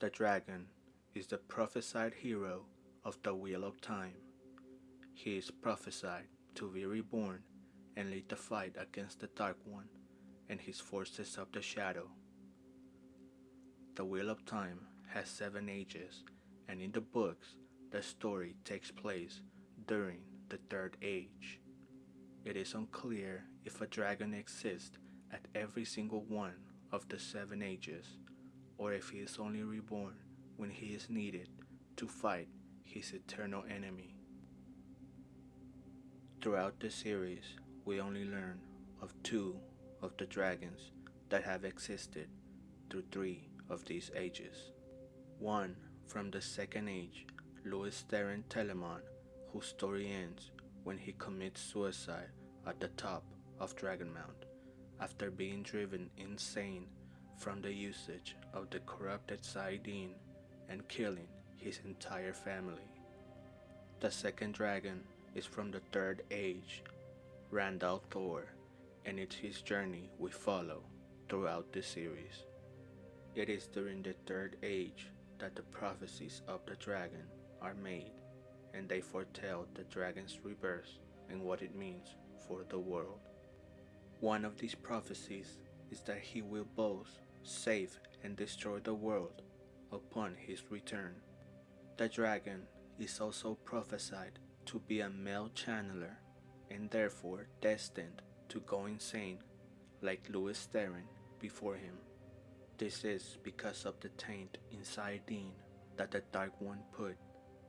The dragon is the prophesied hero of the Wheel of Time. He is prophesied to be reborn and lead the fight against the Dark One and his forces of the shadow. The Wheel of Time has seven ages, and in the books, the story takes place during the Third Age. It is unclear if a dragon exists at every single one of the seven ages, or if he is only reborn when he is needed to fight his eternal enemy. Throughout the series, we only learn of two of the dragons that have existed through three of these ages. One from the second age, Lews Therin Telamon, whose story ends when he commits suicide at the top of Dragonmount after being driven insane from the usage of the corrupted saidin and killing his entire family. The second dragon is from the third age, Rand al'Thor, and it's his journey we follow throughout the series. It is during the third age that the prophecies of the dragon are made, and they foretell the dragon's rebirth and what it means for the world. One of these prophecies is that he will both save and destroy the world upon his return. The dragon is also prophesied to be a male channeler and therefore destined to go insane like Lews Therin before him. This is because of the taint in saidin that the Dark One put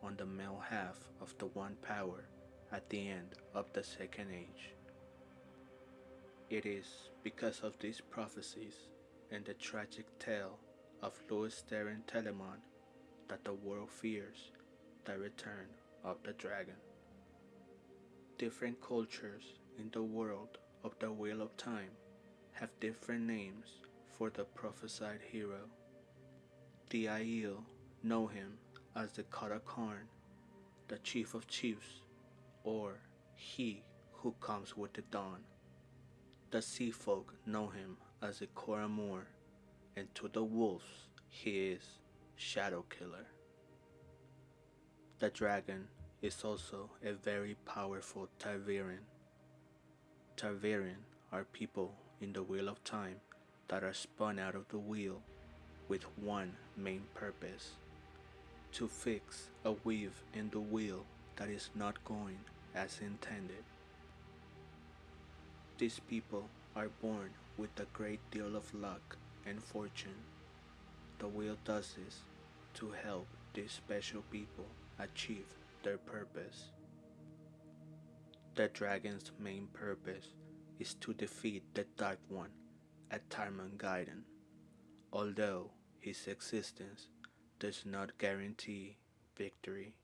on the male half of the One Power at the end of the Second Age. It is because of these prophecies and the tragic tale of Lews Therin Telamon that the world fears the return of the dragon. Different cultures in the world of the Wheel of Time have different names for the prophesied hero. The Aiel know him as the Car'a'carn, the chief of chiefs, or he who comes with the dawn. The sea folk know him as a Coramoor, and to the wolves he is Shadow Killer. The dragon is also a very powerful Ta'veren. Ta'veren are people in the Wheel of Time that are spun out of the wheel with one main purpose to fix a weave in the wheel that is not going as intended. These people are born with a great deal of luck and fortune. The will does this to help these special people achieve their purpose. The dragon's main purpose is to defeat the Dark One at Tarmon Gai'don, although his existence does not guarantee victory.